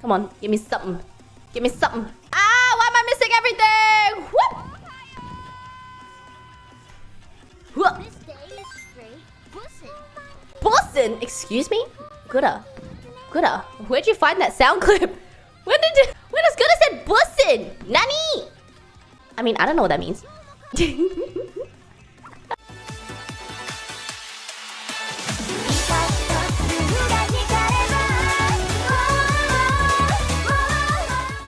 Come on, give me something. Give me something. Ah, why am I missing everything? Whoop! Whoop! Boston! Excuse me? Gooda. Gooda. Where'd you find that sound clip? When did you... When does Gooda said Boston. Nani? I mean, I don't know what that means.